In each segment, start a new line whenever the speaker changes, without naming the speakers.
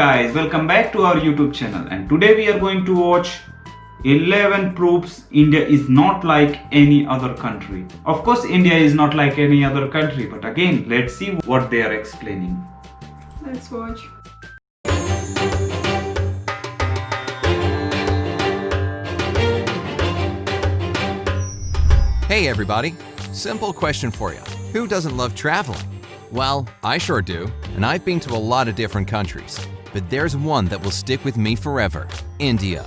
Hello guys, welcome back to our YouTube channel and today we are going to watch 11 proofs India is not like any other country. Of course India is not like any other country but again let's see what they are explaining.
Let's watch.
Hey everybody, simple question for you. Who doesn't love traveling? Well, I sure do, and I've been to a lot of different countries. But there's one that will stick with me forever, India.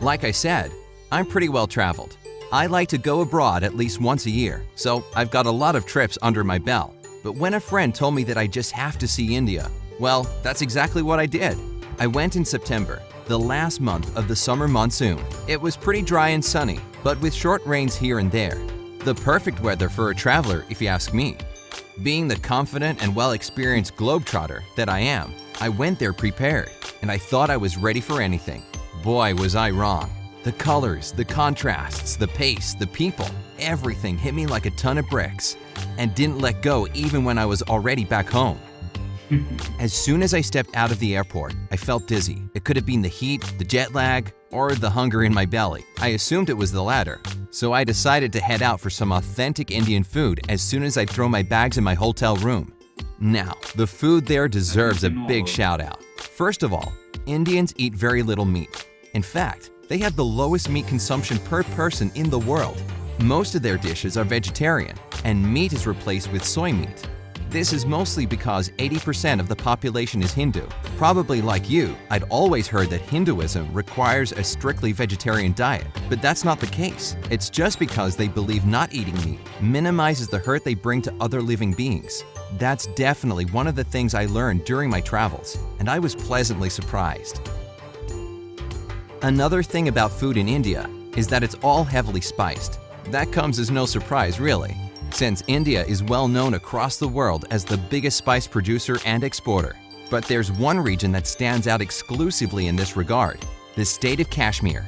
Like I said, I'm pretty well traveled. I like to go abroad at least once a year, so I've got a lot of trips under my belt. But when a friend told me that I just have to see India, well, that's exactly what I did. I went in September, the last month of the summer monsoon. It was pretty dry and sunny, but with short rains here and there. The perfect weather for a traveler, if you ask me. Being the confident and well-experienced globetrotter that I am, I went there prepared, and I thought I was ready for anything. Boy, was I wrong. The colors, the contrasts, the pace, the people, everything hit me like a ton of bricks, and didn't let go even when I was already back home. As soon as I stepped out of the airport, I felt dizzy. It could have been the heat, the jet lag, or the hunger in my belly. I assumed it was the latter, so I decided to head out for some authentic Indian food as soon as I throw my bags in my hotel room. Now, the food there deserves a big shout out. First of all, Indians eat very little meat. In fact, they have the lowest meat consumption per person in the world. Most of their dishes are vegetarian, and meat is replaced with soy meat. This is mostly because 80% of the population is Hindu. Probably like you, I'd always heard that Hinduism requires a strictly vegetarian diet, but that's not the case. It's just because they believe not eating meat minimizes the hurt they bring to other living beings. That's definitely one of the things I learned during my travels, and I was pleasantly surprised. Another thing about food in India is that it's all heavily spiced. That comes as no surprise, really, since India is well known across the world as the biggest spice producer and exporter. But there's one region that stands out exclusively in this regard, the state of Kashmir.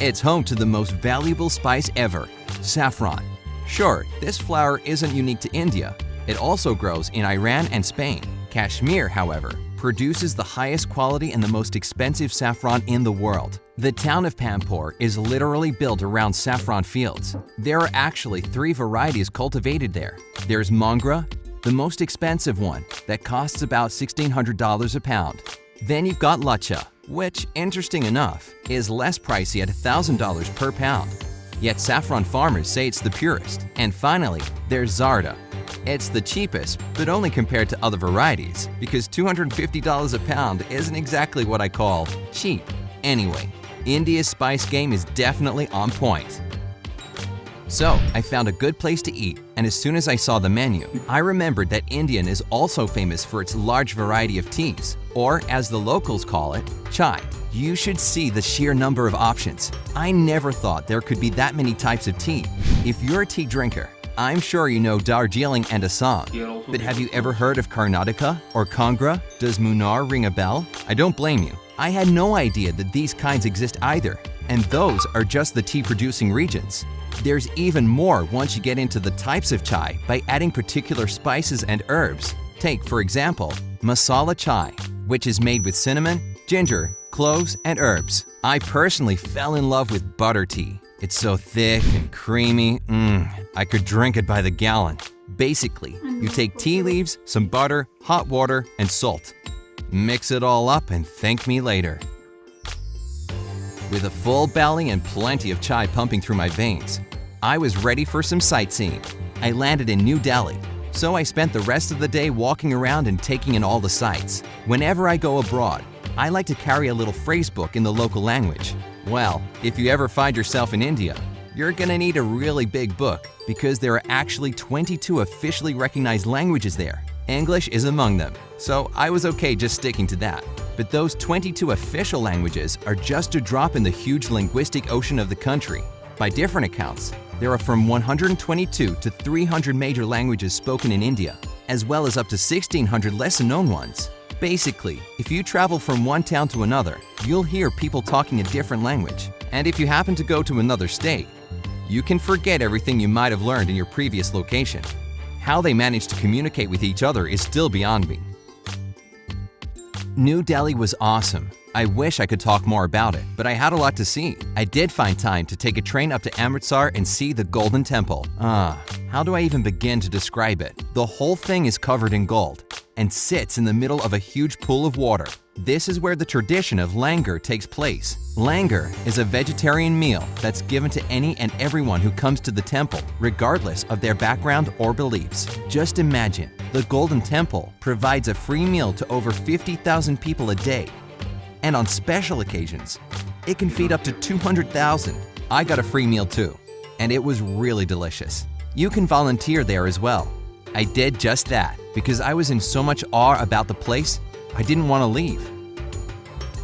It's home to the most valuable spice ever, saffron. Sure, this flower isn't unique to India. It also grows in Iran and Spain. Kashmir, however, produces the highest quality and the most expensive saffron in the world. The town of Pampore is literally built around saffron fields. There are actually three varieties cultivated there. There's Mongra, the most expensive one, that costs about $1,600 a pound. Then you've got Lacha, which, interesting enough, is less pricey at $1,000 per pound. Yet saffron farmers say it's the purest. And finally, there's Zarda, it's the cheapest, but only compared to other varieties, because $250 a pound isn't exactly what I call cheap. Anyway, India's spice game is definitely on point. So, I found a good place to eat, and as soon as I saw the menu, I remembered that Indian is also famous for its large variety of teas, or as the locals call it, chai. You should see the sheer number of options. I never thought there could be that many types of tea. If you're a tea drinker, I'm sure you know Darjeeling and Assam, but have you ever heard of Karnataka or Kangra? Does Munnar ring a bell? I don't blame you. I had no idea that these kinds exist either, and those are just the tea-producing regions. There's even more once you get into the types of chai by adding particular spices and herbs. Take, for example, masala chai, which is made with cinnamon, ginger, cloves, and herbs. I personally fell in love with butter tea. It's so thick and creamy, mmm, I could drink it by the gallon. Basically, you take tea leaves, some butter, hot water, and salt. Mix it all up and thank me later. With a full belly and plenty of chai pumping through my veins, I was ready for some sightseeing. I landed in New Delhi, so I spent the rest of the day walking around and taking in all the sights. Whenever I go abroad, I like to carry a little phrase book in the local language. Well, if you ever find yourself in India, you're gonna need a really big book because there are actually 22 officially recognized languages there. English is among them, so I was okay just sticking to that. But those 22 official languages are just a drop in the huge linguistic ocean of the country. By different accounts, there are from 122 to 300 major languages spoken in India, as well as up to 1,600 lesser-known ones. Basically, if you travel from one town to another, you'll hear people talking a different language. And if you happen to go to another state, you can forget everything you might have learned in your previous location. How they manage to communicate with each other is still beyond me. New Delhi was awesome. I wish I could talk more about it, but I had a lot to see. I did find time to take a train up to Amritsar and see the Golden Temple. Ah, how do I even begin to describe it? The whole thing is covered in gold and sits in the middle of a huge pool of water. This is where the tradition of langar takes place. Langar is a vegetarian meal that's given to any and everyone who comes to the temple, regardless of their background or beliefs. Just imagine, the Golden Temple provides a free meal to over 50,000 people a day. And on special occasions, it can feed up to 200,000. I got a free meal too, and it was really delicious. You can volunteer there as well. I did just that because I was in so much awe about the place, I didn't want to leave.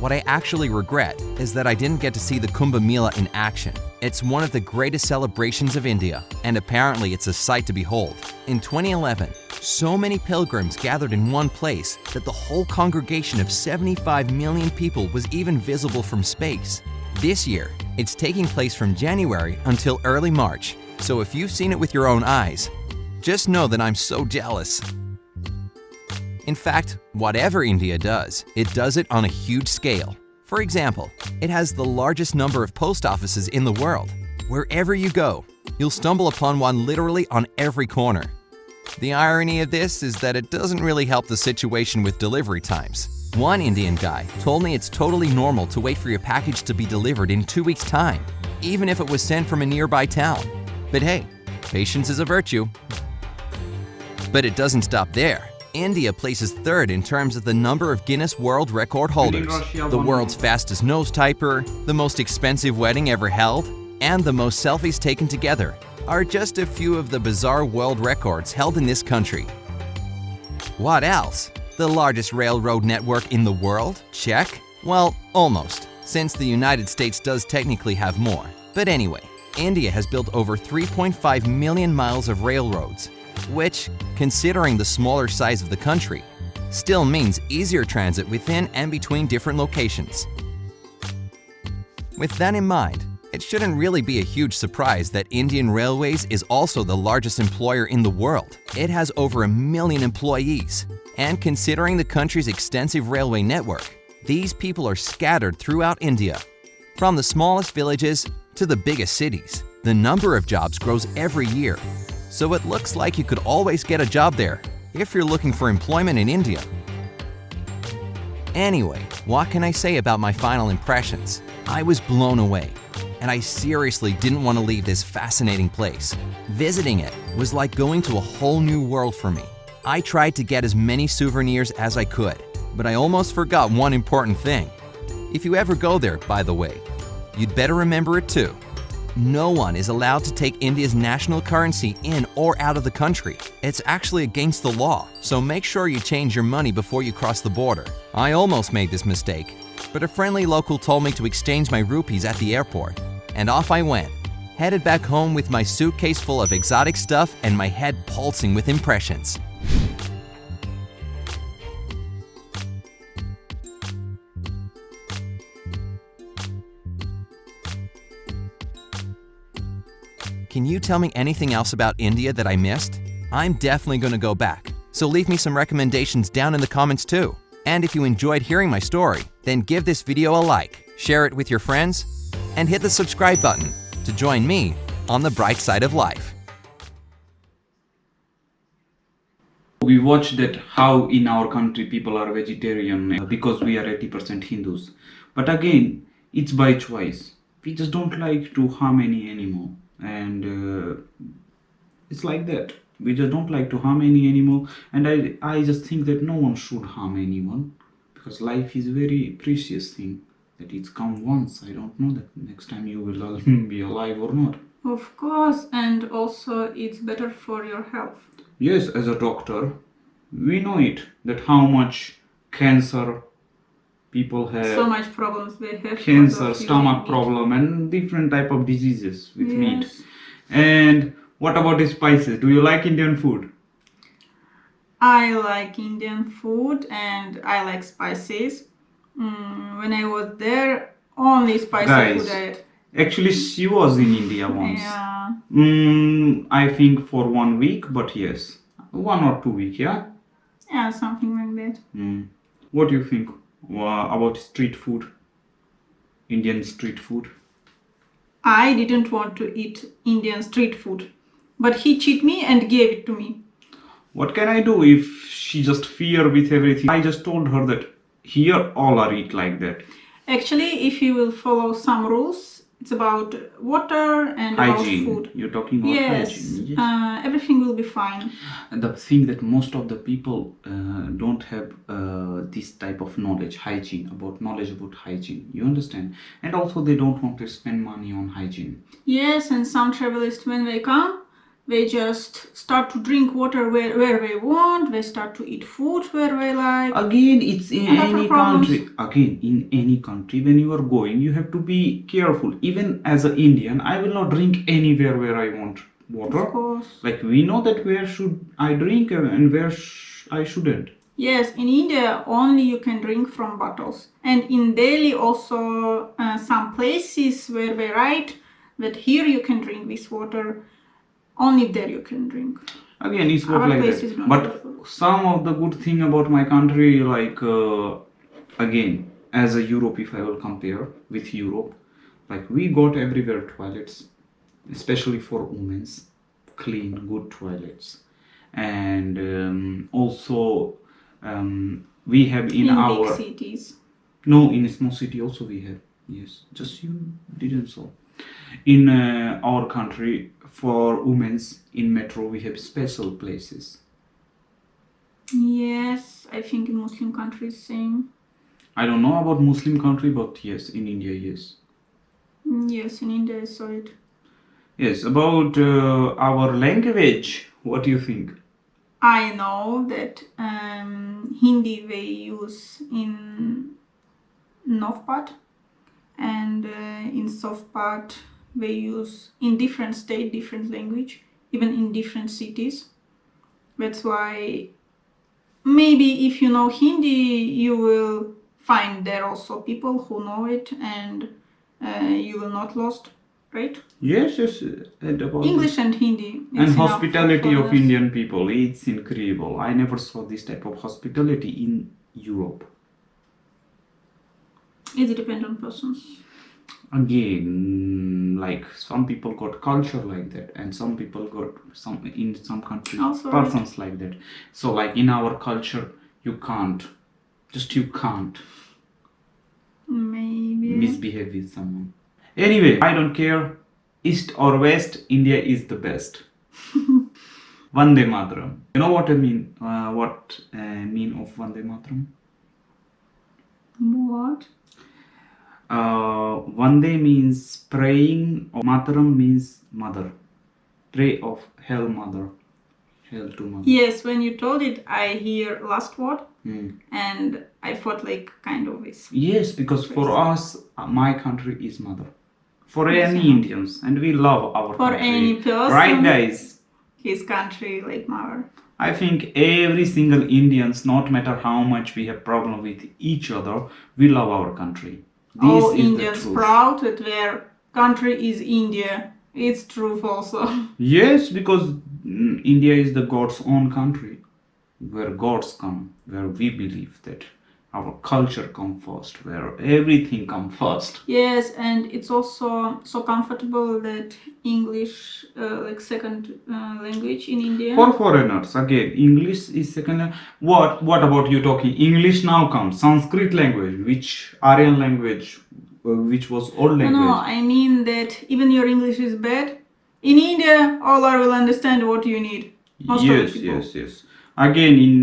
What I actually regret is that I didn't get to see the Kumbh Mela in action. It's one of the greatest celebrations of India, and apparently it's a sight to behold. In 2011, so many pilgrims gathered in one place that the whole congregation of 75 million people was even visible from space. This year, it's taking place from January until early March, so if you've seen it with your own eyes, just know that I'm so jealous. In fact, whatever India does, it does it on a huge scale. For example, it has the largest number of post offices in the world. Wherever you go, you'll stumble upon one literally on every corner. The irony of this is that it doesn't really help the situation with delivery times. One Indian guy told me it's totally normal to wait for your package to be delivered in two weeks' time, even if it was sent from a nearby town. But hey, patience is a virtue. But it doesn't stop there. India places third in terms of the number of Guinness World Record holders, the world's fastest nose typer, the most expensive wedding ever held, and the most selfies taken together are just a few of the bizarre world records held in this country. What else? The largest railroad network in the world? Check. Well, almost, since the United States does technically have more. But anyway, India has built over 3.5 million miles of railroads, which, considering the smaller size of the country, still means easier transit within and between different locations. With that in mind, it shouldn't really be a huge surprise that Indian Railways is also the largest employer in the world. It has over a million employees. And considering the country's extensive railway network, these people are scattered throughout India. From the smallest villages to the biggest cities, the number of jobs grows every year. So it looks like you could always get a job there if you're looking for employment in India. Anyway, what can I say about my final impressions? I was blown away, and I seriously didn't want to leave this fascinating place. Visiting it was like going to a whole new world for me. I tried to get as many souvenirs as I could, but I almost forgot one important thing. If you ever go there, by the way, you'd better remember it too. No one is allowed to take India's national currency in or out of the country. It's actually against the law, so make sure you change your money before you cross the border. I almost made this mistake, but a friendly local told me to exchange my rupees at the airport, and off I went. Headed back home with my suitcase full of exotic stuff and my head pulsing with impressions. Can you tell me anything else about India that I missed? I'm definitely going to go back, so leave me some recommendations down in the comments too. And if you enjoyed hearing my story, then give this video a like, share it with your friends, and hit the subscribe button to join me on the bright side of life.
we watch that how in our country people are vegetarian uh, because we are 80% hindus but again it's by choice we just don't like to harm any animal and uh, it's like that. We just don't like to harm any animal. And i i just think that no one should harm anyone because life is a very precious thing that it's come once. I don't know that next time you will be alive or not.
Of course, and also it's better for your health.
Yes, as a doctor, we know it that how much cancer people have,
so much problems they have.
cancer, stomach problem, and different type of diseases with meat. And what about the spices? Do you like Indian food?
I like Indian food and I like spices. Mm, when I was there, only spicy
Guys,
food I.
Actually, she was in India once.
Yeah.
Mm, I think for one week, but yes, one or two week, yeah.
Yeah, something like that.
Mm. What do you think about street food? Indian street food?
I didn't want to eat Indian street food, but he cheated me and gave it to me.
What can I do if she just fear with everything? I just told her that here all are eat like that.
Actually, if you will follow some rules, it's about water and
Hygiene.
about food.
You're talking about
Yes,
hygiene. Yes.
Uh, everything will be fine.
And the thing that most of the people uh, don't have uh, this type of knowledge hygiene about knowledge about hygiene you understand and also they don't want to spend money on hygiene
Yes, and some travelers, when they come, they just start to drink water where, where they want, they start to eat food where they like.
again it's in any country again in any country when you are going you have to be careful even as an indian i will not drink anywhere where i want water
Of course.
like we know that where should i drink and where sh- i shouldn't
Yes, in India only you can drink from bottles. And in Delhi also uh, some places where they write that here you can drink this water, only there you can drink.
again it's work
Our
like that
is not
but some of the good thing about my country like uh, again as a europe if i will compare with europe like we got everywhere toilets especially for women's clean good toilets and um, also um, we have in,
In,
our
big cities.
no, in a small city also we have. Yes, just you didn't so. In uh, our country, for women's in metro, we have special places.
Yes, I think in Muslim countries same.
I don't know about Muslim country, but yes, in India, yes.
Mm, Yes, in India I saw it.
Yes, about uh, our language, what do you think?
I know that um, Hindi they use in north part and uh, in soft part they use in different state different language even in different cities that's why maybe if you know Hindi you will find there also people who know it and uh, you will not lost right
Yes, yes, uh, and about
English and Hindi
and hospitality of. Indian people, it's incredible. I never saw this type of hospitality in Europe.
It depends on persons?
Again like some people got culture like that and some people got some in some countries
Also right.
persons like that. So like in our culture you can't just you can't
maybe.
misbehave with someone. Anyway i don't care. East or west india is the best. Vande mataram you know what i mean uh, what uh, mean of vande mataram
what
uh, Vande means praying, or Mataram means mother. Pray of Hell Mother. Hell to Mother.
Yes, when you told it, I hear last word,
Hmm.
and I thought like kind of this.
Yes, because for us, uh, my country is mother. For
Yes,
any. Indians, and we love our
For
country.
any person.
Right, guys?
His country, like mother.
I think every single Indians, not matter how much we have problem with each other, we love our country. This
All Indians proud that their country is India. It's truth also.
Yes, because mm, India is the God's own country, where gods come, where we believe that our culture come first, where everything come first.
yes, and it's also so comfortable that English, uh, like second uh, language in India.
For foreigners, again, English is second. What? What about you talking? English now comes. Sanskrit language, which Aryan language, uh, which was old language.
no, no, I mean that even your English is bad. In India, all are will understand what you need. Most
yes, yes, yes. Again, in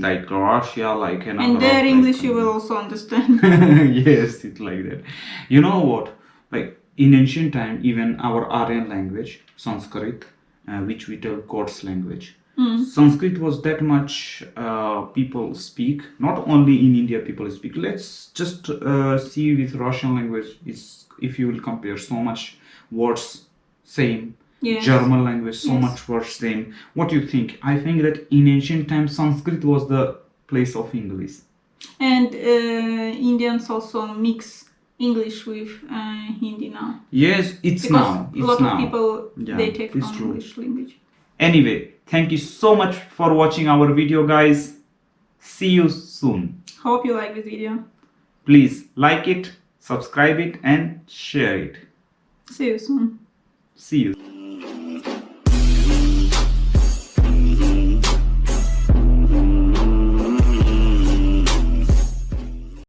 like Russia, like another.
And their English you will also understand.
yes, it's like that. You know what? Like in ancient time, even our Aryan language, Sanskrit, uh, which we tell God's language,
Hmm.
Sanskrit was that much uh, people speak. Not only in India, people speak. Let's just uh, see with Russian language. Is if you will compare so much words same.
Yes.
German language, so
Yes.
much worse than What do you think? I think that in ancient times, Sanskrit was the place of English.
And uh, Indians also mix English with uh, Hindi now.
Yes, it's
Because
now.
a lot
now.
of people
Yeah,
they take
it's
from
true.
English language.
Anyway, thank you so much for watching our video, guys. See you soon.
Hope you like this video.
Please like it, subscribe it, and share it.
See you soon.
See you.